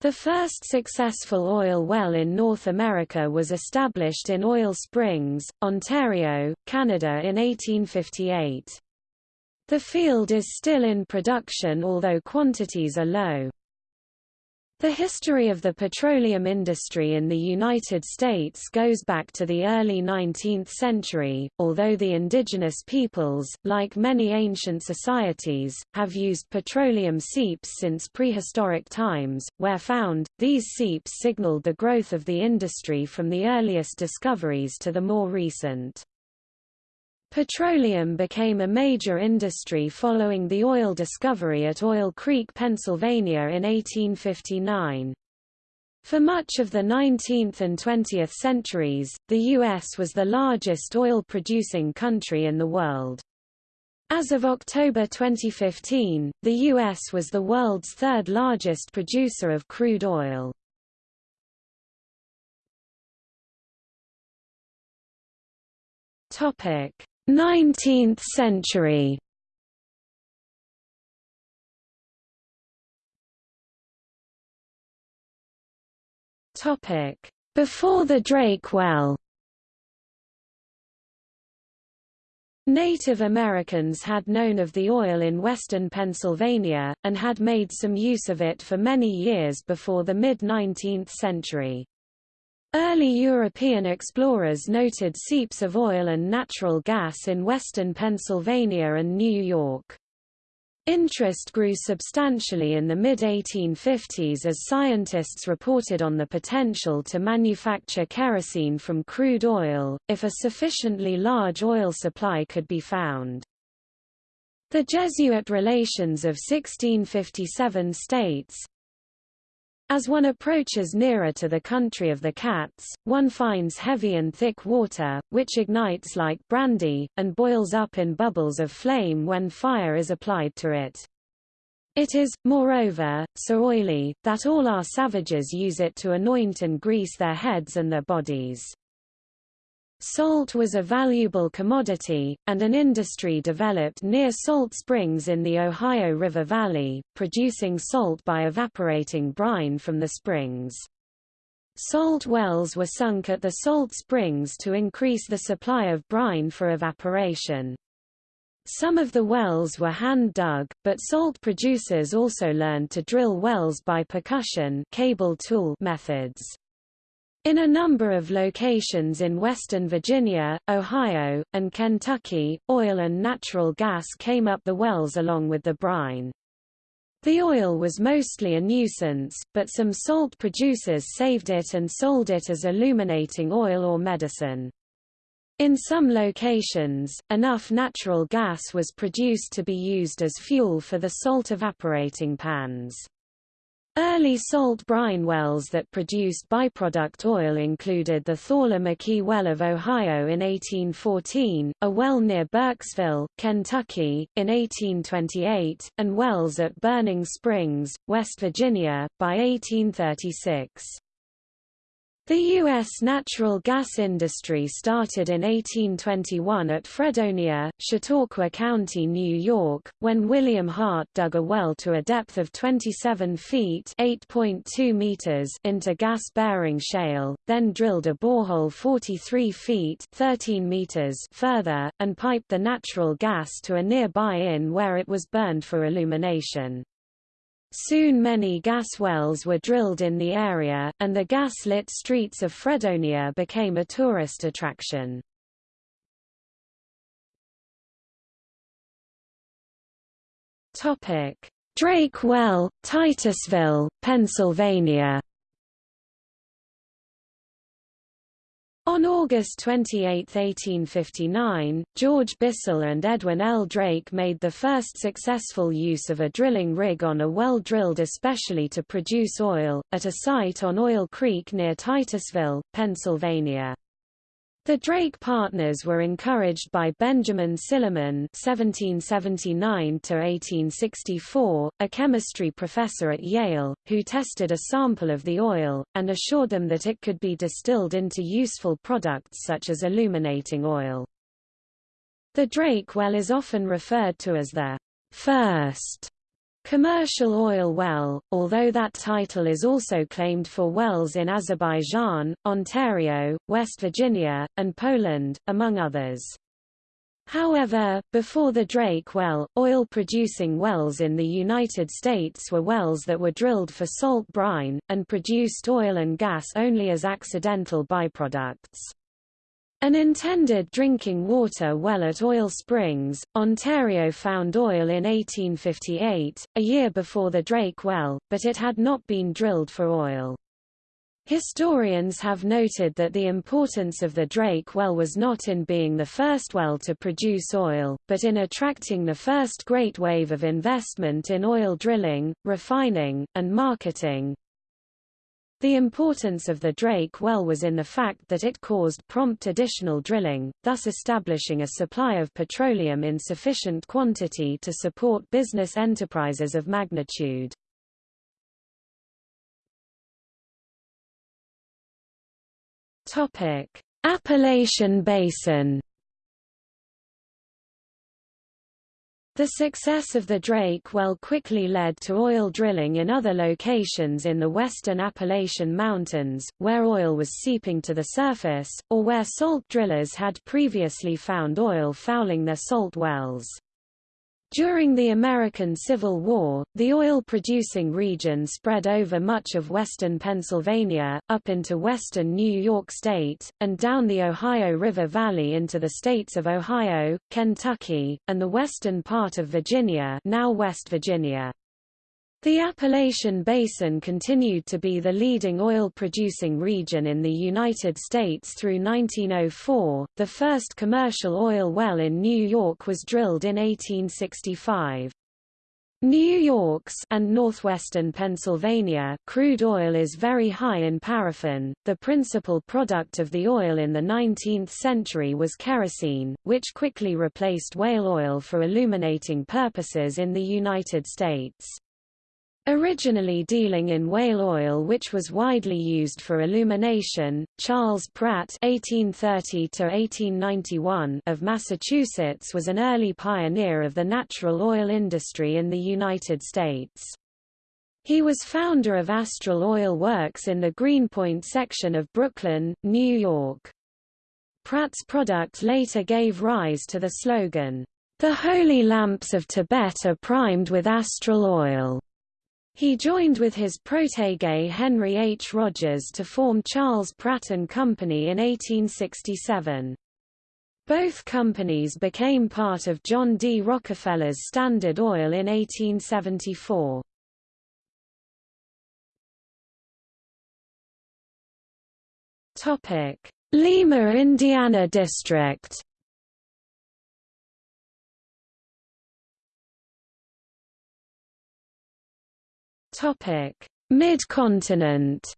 The first successful oil well in North America was established in Oil Springs, Ontario, Canada in 1858. The field is still in production although quantities are low. The history of the petroleum industry in the United States goes back to the early 19th century, although the indigenous peoples, like many ancient societies, have used petroleum seeps since prehistoric times. Where found, these seeps signaled the growth of the industry from the earliest discoveries to the more recent. Petroleum became a major industry following the oil discovery at Oil Creek, Pennsylvania in 1859. For much of the 19th and 20th centuries, the U.S. was the largest oil-producing country in the world. As of October 2015, the U.S. was the world's third largest producer of crude oil. Topic: 19th century Topic: Before the Drake well. Native Americans had known of the oil in western Pennsylvania, and had made some use of it for many years before the mid-19th century. Early European explorers noted seeps of oil and natural gas in western Pennsylvania and New York. Interest grew substantially in the mid-1850s as scientists reported on the potential to manufacture kerosene from crude oil, if a sufficiently large oil supply could be found. The Jesuit relations of 1657 states, as one approaches nearer to the country of the cats, one finds heavy and thick water, which ignites like brandy, and boils up in bubbles of flame when fire is applied to it. It is, moreover, so oily, that all our savages use it to anoint and grease their heads and their bodies. Salt was a valuable commodity, and an industry developed near salt springs in the Ohio River Valley, producing salt by evaporating brine from the springs. Salt wells were sunk at the salt springs to increase the supply of brine for evaporation. Some of the wells were hand-dug, but salt producers also learned to drill wells by percussion cable tool methods. In a number of locations in western Virginia, Ohio, and Kentucky, oil and natural gas came up the wells along with the brine. The oil was mostly a nuisance, but some salt producers saved it and sold it as illuminating oil or medicine. In some locations, enough natural gas was produced to be used as fuel for the salt evaporating pans. Early salt brine wells that produced byproduct oil included the Thorla McKee Well of Ohio in 1814, a well near Burkesville, Kentucky, in 1828, and wells at Burning Springs, West Virginia, by 1836. The U.S. natural gas industry started in 1821 at Fredonia, Chautauqua County, New York, when William Hart dug a well to a depth of 27 feet meters into gas-bearing shale, then drilled a borehole 43 feet 13 meters further, and piped the natural gas to a nearby inn where it was burned for illumination. Soon many gas wells were drilled in the area, and the gas-lit streets of Fredonia became a tourist attraction. Drake Well, Titusville, Pennsylvania On August 28, 1859, George Bissell and Edwin L. Drake made the first successful use of a drilling rig on a well drilled especially to produce oil, at a site on Oil Creek near Titusville, Pennsylvania. The Drake partners were encouraged by Benjamin Silliman (1779–1864), a chemistry professor at Yale, who tested a sample of the oil and assured them that it could be distilled into useful products such as illuminating oil. The Drake well is often referred to as the first Commercial oil well, although that title is also claimed for wells in Azerbaijan, Ontario, West Virginia, and Poland, among others. However, before the Drake well, oil-producing wells in the United States were wells that were drilled for salt brine, and produced oil and gas only as accidental byproducts. An intended drinking water well at Oil Springs, Ontario found oil in 1858, a year before the Drake well, but it had not been drilled for oil. Historians have noted that the importance of the Drake well was not in being the first well to produce oil, but in attracting the first great wave of investment in oil drilling, refining, and marketing, the importance of the Drake well was in the fact that it caused prompt additional drilling, thus establishing a supply of petroleum in sufficient quantity to support business enterprises of magnitude. Appalachian Basin The success of the Drake well quickly led to oil drilling in other locations in the western Appalachian Mountains, where oil was seeping to the surface, or where salt drillers had previously found oil fouling their salt wells. During the American Civil War, the oil-producing region spread over much of western Pennsylvania, up into western New York State, and down the Ohio River Valley into the states of Ohio, Kentucky, and the western part of Virginia now West Virginia. The Appalachian Basin continued to be the leading oil-producing region in the United States through 1904. The first commercial oil well in New York was drilled in 1865. New York's and northwestern Pennsylvania crude oil is very high in paraffin. The principal product of the oil in the 19th century was kerosene, which quickly replaced whale oil for illuminating purposes in the United States. Originally dealing in whale oil which was widely used for illumination, Charles Pratt (1830–1891) of Massachusetts was an early pioneer of the natural oil industry in the United States. He was founder of Astral Oil Works in the Greenpoint section of Brooklyn, New York. Pratt's product later gave rise to the slogan, "The holy lamps of Tibet are primed with astral oil." He joined with his protégé Henry H. Rogers to form Charles Pratt & Company in 1867. Both companies became part of John D. Rockefeller's Standard Oil in 1874. Lima Indiana District Mid-continent.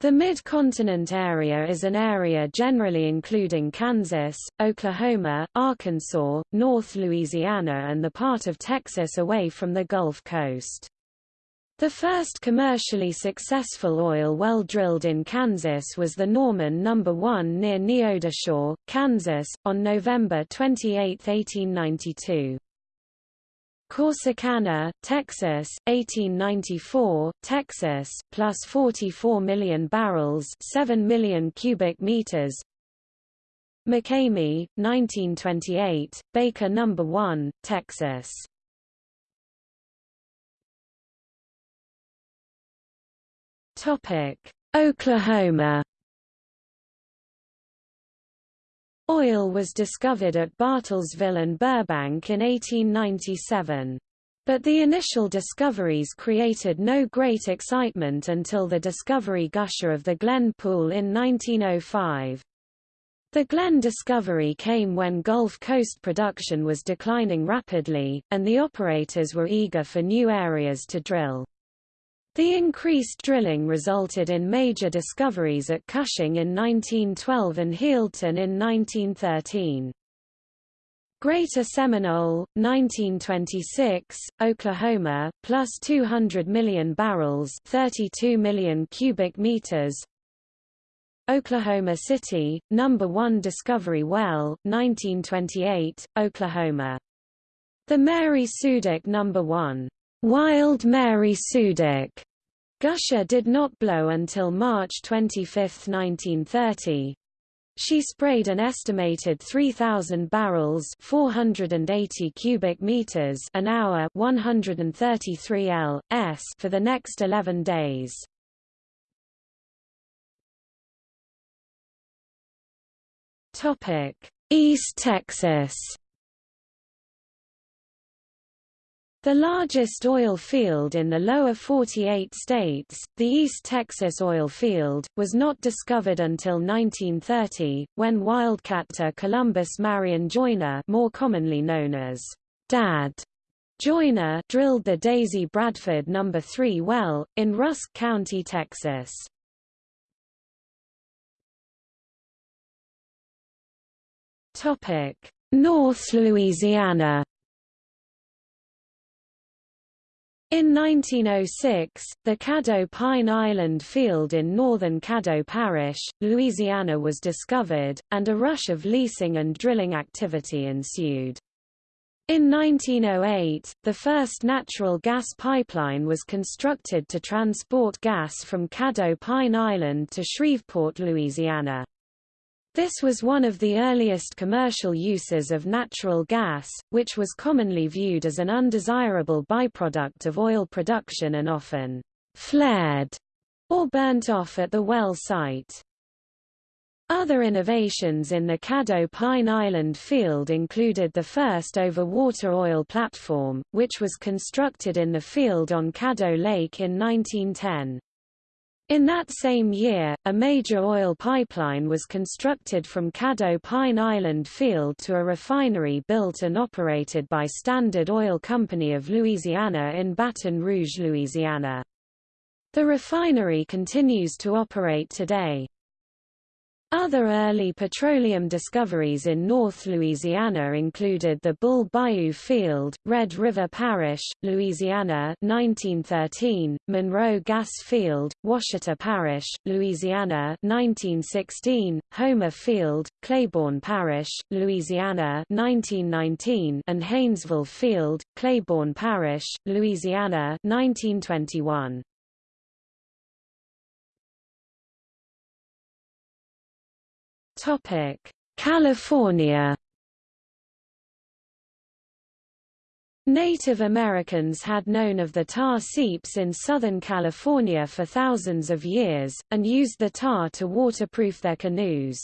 The Mid-Continent area is an area generally including Kansas, Oklahoma, Arkansas, North Louisiana and the part of Texas away from the Gulf Coast. The first commercially successful oil well drilled in Kansas was the Norman No. 1 near Neodesha, Kansas, on November 28, 1892. Corsicana, Texas, 1894, Texas, plus 44 million barrels 7 million cubic meters McCamey, 1928, Baker No. 1, Texas Oklahoma Oil was discovered at Bartlesville and Burbank in 1897. But the initial discoveries created no great excitement until the discovery gusher of the Glen Pool in 1905. The Glen discovery came when Gulf Coast production was declining rapidly, and the operators were eager for new areas to drill. The increased drilling resulted in major discoveries at Cushing in 1912 and Healdton in 1913. Greater Seminole, 1926, Oklahoma, plus 200 million barrels 32 million cubic meters Oklahoma City, number 1 discovery well, 1928, Oklahoma The Mary Sudik No. 1, Wild Mary Sudik gusher did not blow until March 25, 1930. She sprayed an estimated 3,000 barrels 480 cubic meters an hour 133 L, s for the next 11 days. East Texas The largest oil field in the lower 48 states, the East Texas oil field, was not discovered until 1930, when wildcatter Columbus Marion Joyner more commonly known as Dad Joyner drilled the Daisy Bradford No. 3 well, in Rusk County, Texas. North Louisiana In 1906, the Caddo Pine Island field in northern Caddo Parish, Louisiana was discovered, and a rush of leasing and drilling activity ensued. In 1908, the first natural gas pipeline was constructed to transport gas from Caddo Pine Island to Shreveport, Louisiana. This was one of the earliest commercial uses of natural gas, which was commonly viewed as an undesirable byproduct of oil production and often flared or burnt off at the well site. Other innovations in the Caddo Pine Island field included the first over-water oil platform, which was constructed in the field on Caddo Lake in 1910. In that same year, a major oil pipeline was constructed from Caddo Pine Island Field to a refinery built and operated by Standard Oil Company of Louisiana in Baton Rouge, Louisiana. The refinery continues to operate today. Other early petroleum discoveries in North Louisiana included the Bull Bayou Field, Red River Parish, Louisiana 1913, Monroe Gas Field, Ouachita Parish, Louisiana 1916, Homer Field, Claiborne Parish, Louisiana 1919, and Haynesville Field, Claiborne Parish, Louisiana 1921. California Native Americans had known of the tar seeps in Southern California for thousands of years, and used the tar to waterproof their canoes.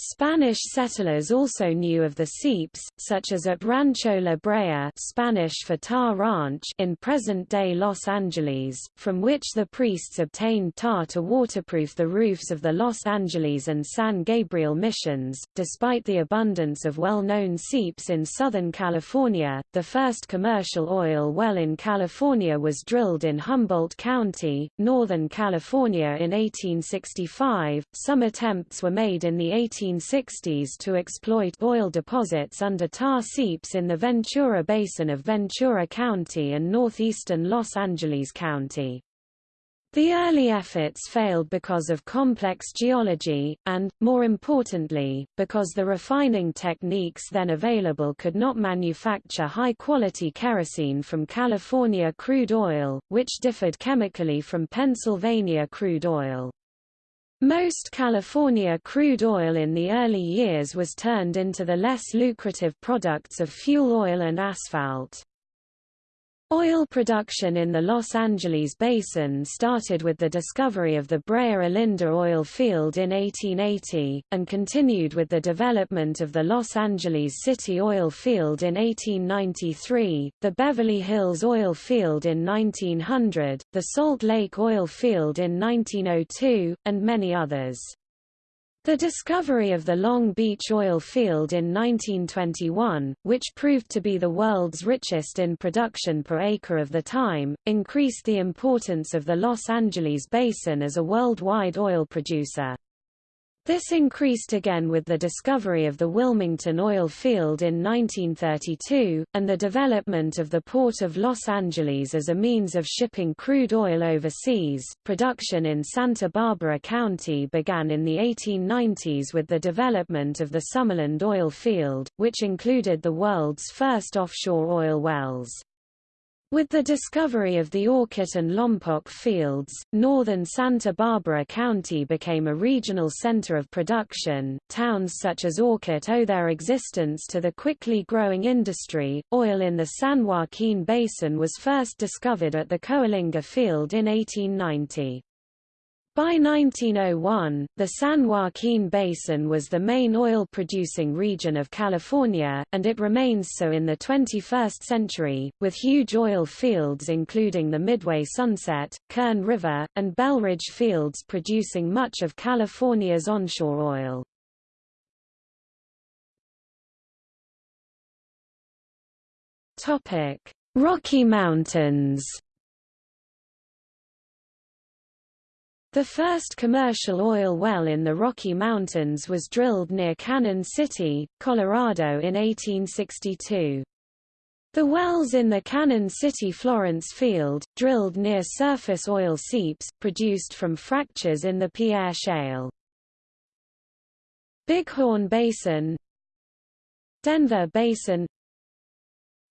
Spanish settlers also knew of the seeps, such as at Rancho La Brea Spanish for tar ranch in present-day Los Angeles, from which the priests obtained tar to waterproof the roofs of the Los Angeles and San Gabriel missions. Despite the abundance of well-known seeps in Southern California, the first commercial oil well in California was drilled in Humboldt County, Northern California in 1865. Some attempts were made in the 18 1960s to exploit oil deposits under tar seeps in the Ventura Basin of Ventura County and northeastern Los Angeles County. The early efforts failed because of complex geology, and, more importantly, because the refining techniques then available could not manufacture high-quality kerosene from California crude oil, which differed chemically from Pennsylvania crude oil. Most California crude oil in the early years was turned into the less lucrative products of fuel oil and asphalt. Oil production in the Los Angeles Basin started with the discovery of the Brea Olinda oil field in 1880, and continued with the development of the Los Angeles City oil field in 1893, the Beverly Hills oil field in 1900, the Salt Lake oil field in 1902, and many others. The discovery of the Long Beach oil field in 1921, which proved to be the world's richest in production per acre of the time, increased the importance of the Los Angeles Basin as a worldwide oil producer. This increased again with the discovery of the Wilmington oil field in 1932, and the development of the Port of Los Angeles as a means of shipping crude oil overseas. Production in Santa Barbara County began in the 1890s with the development of the Summerland oil field, which included the world's first offshore oil wells. With the discovery of the Orcutt and Lompoc fields, northern Santa Barbara County became a regional center of production. Towns such as Orcutt owe their existence to the quickly growing industry. Oil in the San Joaquin Basin was first discovered at the Coalinga field in 1890. By 1901, the San Joaquin Basin was the main oil-producing region of California, and it remains so in the 21st century, with huge oil fields including the Midway Sunset, Kern River, and Belridge fields producing much of California's onshore oil. Rocky Mountains The first commercial oil well in the Rocky Mountains was drilled near Cannon City, Colorado in 1862. The wells in the Cannon City Florence field, drilled near surface oil seeps, produced from fractures in the Pierre Shale. Bighorn Basin Denver Basin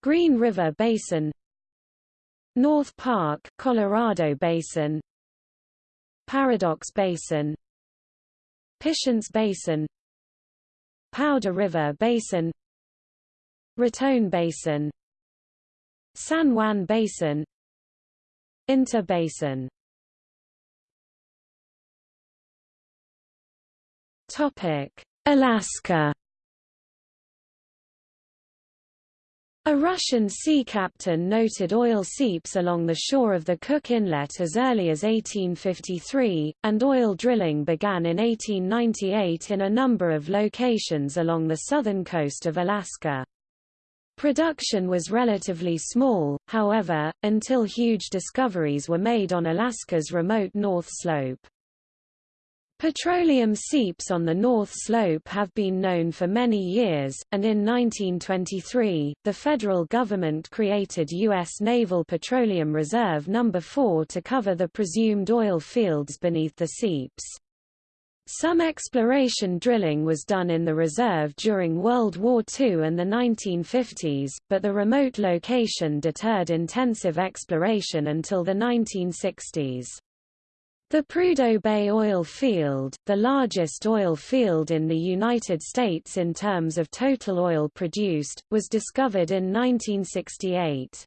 Green River Basin North Park, Colorado Basin Paradox Basin Piceance Basin Powder River Basin Raton Basin San Juan Basin Uinta Basin. Topic Alaska A Russian sea captain noted oil seeps along the shore of the Cook Inlet as early as 1853, and oil drilling began in 1898 in a number of locations along the southern coast of Alaska. Production was relatively small, however, until huge discoveries were made on Alaska's remote North Slope. Petroleum seeps on the North Slope have been known for many years, and in 1923, the federal government created U.S. Naval Petroleum Reserve No. 4 to cover the presumed oil fields beneath the seeps. Some exploration drilling was done in the reserve during World War II and the 1950s, but the remote location deterred intensive exploration until the 1960s. The Prudhoe Bay oil field, the largest oil field in the United States in terms of total oil produced, was discovered in 1968.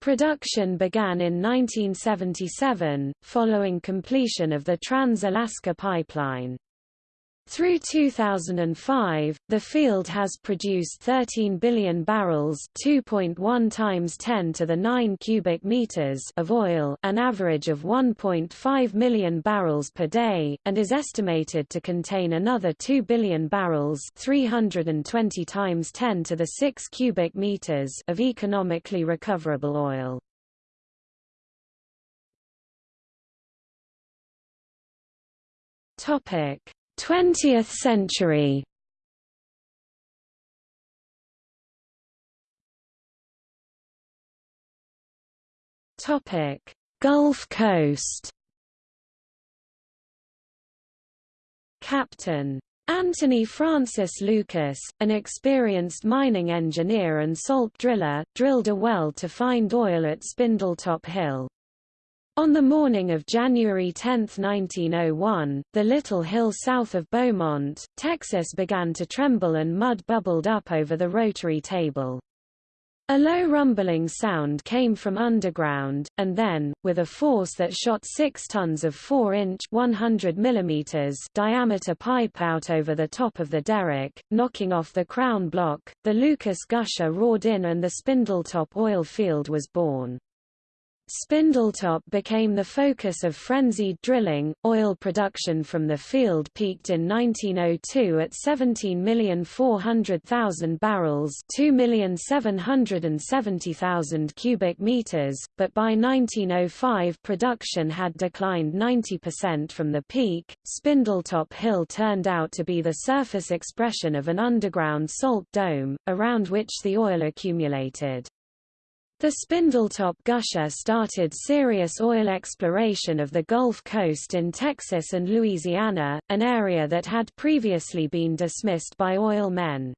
Production began in 1977, following completion of the Trans-Alaska Pipeline. Through 2005, the field has produced 13 billion barrels 2.1 times 10 to the 9 cubic meters of oil an average of 1.5 million barrels per day, and is estimated to contain another 2 billion barrels 320 times 10 to the 6 cubic meters of economically recoverable oil. Topic 20th century Topic: Gulf Coast. Captain Anthony Francis Lucas, an experienced mining engineer and salt driller, drilled a well to find oil at Spindletop Hill. On the morning of January 10, 1901, the little hill south of Beaumont, Texas began to tremble and mud bubbled up over the rotary table. A low rumbling sound came from underground, and then, with a force that shot 6 tons of 4-inch diameter pipe out over the top of the derrick, knocking off the crown block, the Lucas gusher roared in and the Spindletop oil field was born. Spindletop became the focus of frenzied drilling. Oil production from the field peaked in 1902 at 17,400,000 barrels, 2,770,000 cubic meters, but by 1905 production had declined 90% from the peak. Spindletop Hill turned out to be the surface expression of an underground salt dome, around which the oil accumulated. The Spindletop Gusher started serious oil exploration of the Gulf Coast in Texas and Louisiana, an area that had previously been dismissed by oil men.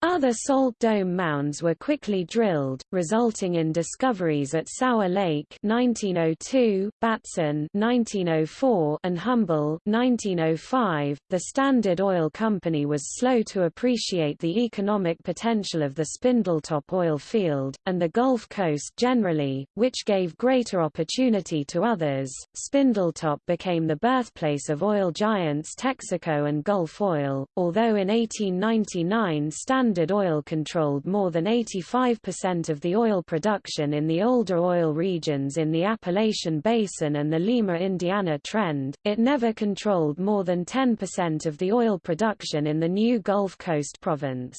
Other salt dome mounds were quickly drilled, resulting in discoveries at Sour Lake 1902, Batson 1904, and Humble 1905. The Standard Oil Company was slow to appreciate the economic potential of the Spindletop oil field, and the Gulf Coast generally, which gave greater opportunity to others. Spindletop became the birthplace of oil giants Texaco and Gulf Oil, although in 1899 Standard Standard Oil controlled more than 85% of the oil production in the older oil regions in the Appalachian Basin and the Lima Indiana Trend, it never controlled more than 10% of the oil production in the new Gulf Coast province.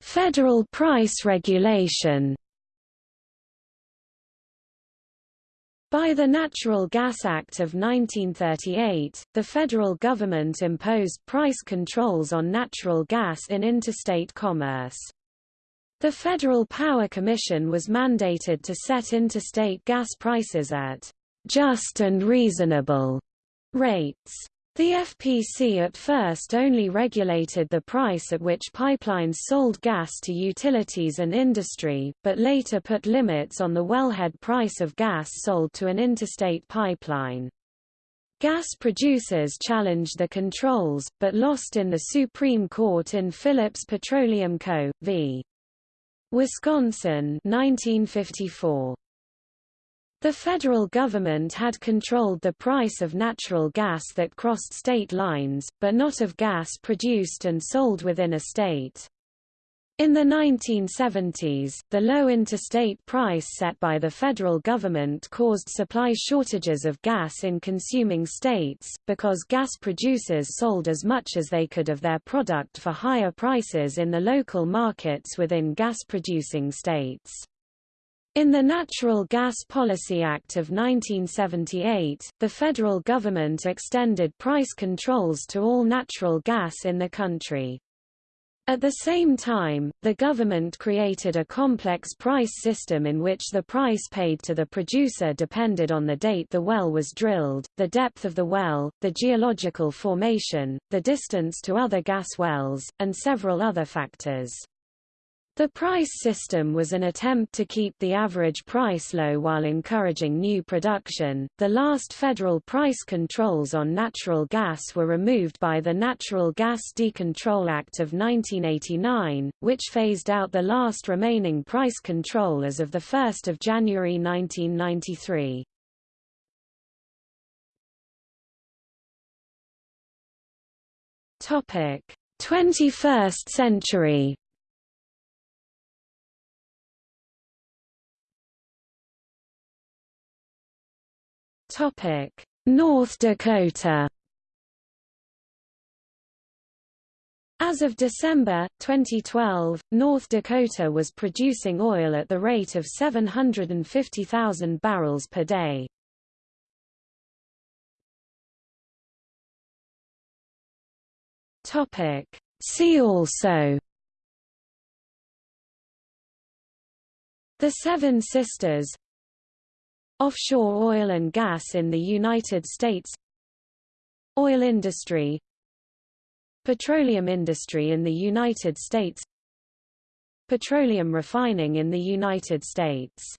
Federal price regulation By the Natural Gas Act of 1938, the federal government imposed price controls on natural gas in interstate commerce. The Federal Power Commission was mandated to set interstate gas prices at just and reasonable rates. The FPC at first only regulated the price at which pipelines sold gas to utilities and industry, but later put limits on the wellhead price of gas sold to an interstate pipeline. Gas producers challenged the controls, but lost in the Supreme Court in Phillips Petroleum Co. v. Wisconsin 1954. The federal government had controlled the price of natural gas that crossed state lines, but not of gas produced and sold within a state. In the 1970s, the low interstate price set by the federal government caused supply shortages of gas in consuming states, because gas producers sold as much as they could of their product for higher prices in the local markets within gas-producing states. In the Natural Gas Policy Act of 1978, the federal government extended price controls to all natural gas in the country. At the same time, the government created a complex price system in which the price paid to the producer depended on the date the well was drilled, the depth of the well, the geological formation, the distance to other gas wells, and several other factors. The price system was an attempt to keep the average price low while encouraging new production. The last federal price controls on natural gas were removed by the Natural Gas Decontrol Act of 1989, which phased out the last remaining price control as of 1 January 1993. Topic: 21st century Topic: North Dakota. As of December 2012, North Dakota was producing oil at the rate of 750,000 barrels per day. Topic: See also The Seven Sisters Offshore oil and gas in the United States Oil industry Petroleum industry in the United States Petroleum refining in the United States